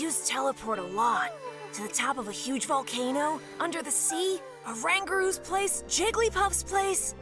use teleport a lot. To the top of a huge volcano, under the sea, a Rangaroo's place, Jigglypuff's place.